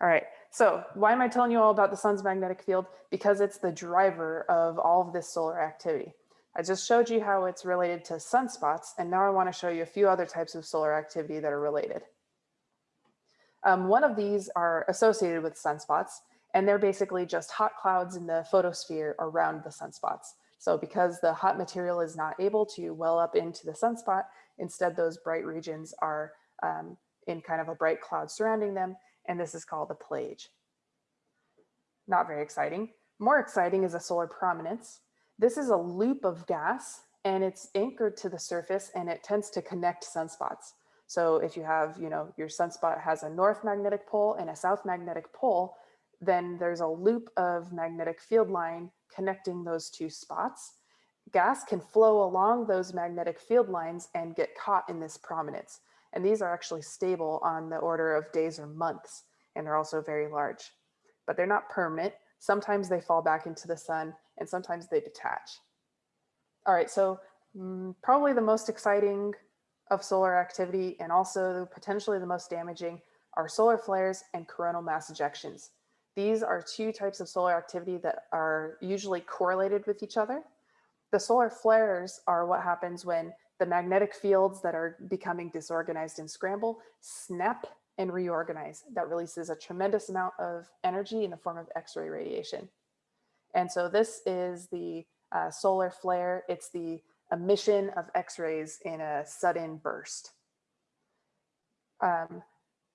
All right, so why am I telling you all about the sun's magnetic field? Because it's the driver of all of this solar activity. I just showed you how it's related to sunspots, and now I wanna show you a few other types of solar activity that are related. Um, one of these are associated with sunspots, and they're basically just hot clouds in the photosphere around the sunspots. So because the hot material is not able to well up into the sunspot, instead those bright regions are um, in kind of a bright cloud surrounding them, and this is called a plage. Not very exciting. More exciting is a solar prominence. This is a loop of gas and it's anchored to the surface and it tends to connect sunspots. So if you have, you know, your sunspot has a north magnetic pole and a south magnetic pole, then there's a loop of magnetic field line connecting those two spots. Gas can flow along those magnetic field lines and get caught in this prominence. And these are actually stable on the order of days or months, and they're also very large. But they're not permanent. Sometimes they fall back into the sun, and sometimes they detach. All right, so mm, probably the most exciting of solar activity and also potentially the most damaging are solar flares and coronal mass ejections. These are two types of solar activity that are usually correlated with each other. The solar flares are what happens when the magnetic fields that are becoming disorganized and scramble snap and reorganize. That releases a tremendous amount of energy in the form of X-ray radiation. And so this is the uh, solar flare. It's the emission of X-rays in a sudden burst. Um,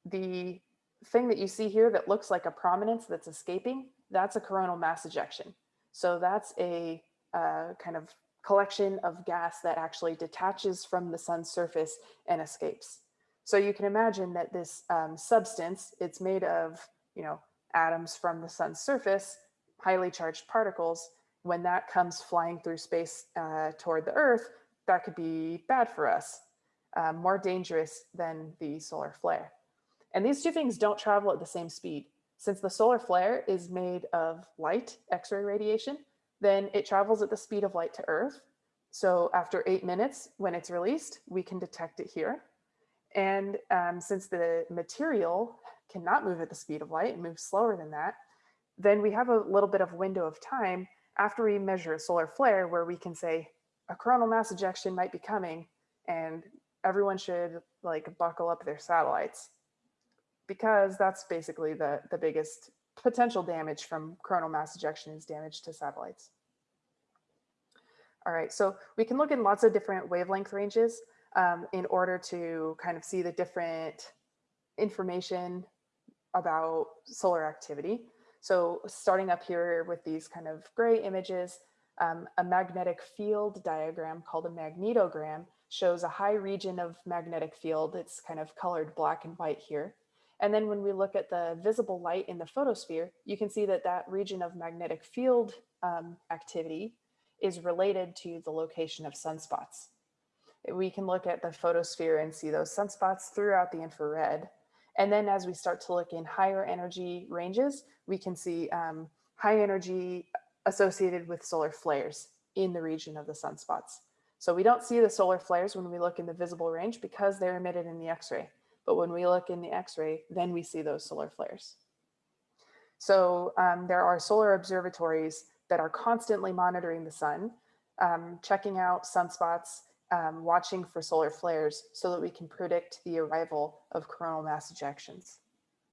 the thing that you see here that looks like a prominence that's escaping, that's a coronal mass ejection. So that's a kind of collection of gas that actually detaches from the sun's surface and escapes. So you can imagine that this um, substance, it's made of, you know, atoms from the sun's surface, highly charged particles. When that comes flying through space uh, toward the earth, that could be bad for us, uh, more dangerous than the solar flare. And these two things don't travel at the same speed. Since the solar flare is made of light, X-ray radiation, then it travels at the speed of light to Earth. So after eight minutes, when it's released, we can detect it here. And um, since the material cannot move at the speed of light, it moves slower than that, then we have a little bit of window of time after we measure a solar flare where we can say a coronal mass ejection might be coming and everyone should like buckle up their satellites because that's basically the, the biggest potential damage from coronal mass ejection is damage to satellites. All right, so we can look in lots of different wavelength ranges um, in order to kind of see the different information about solar activity. So starting up here with these kind of gray images, um, a magnetic field diagram called a magnetogram shows a high region of magnetic field. It's kind of colored black and white here. And then when we look at the visible light in the photosphere, you can see that that region of magnetic field um, activity is related to the location of sunspots. We can look at the photosphere and see those sunspots throughout the infrared. And then as we start to look in higher energy ranges, we can see um, high energy associated with solar flares in the region of the sunspots. So we don't see the solar flares when we look in the visible range because they're emitted in the X-ray. But when we look in the X-ray, then we see those solar flares. So um, there are solar observatories that are constantly monitoring the sun, um, checking out sunspots, um, watching for solar flares so that we can predict the arrival of coronal mass ejections.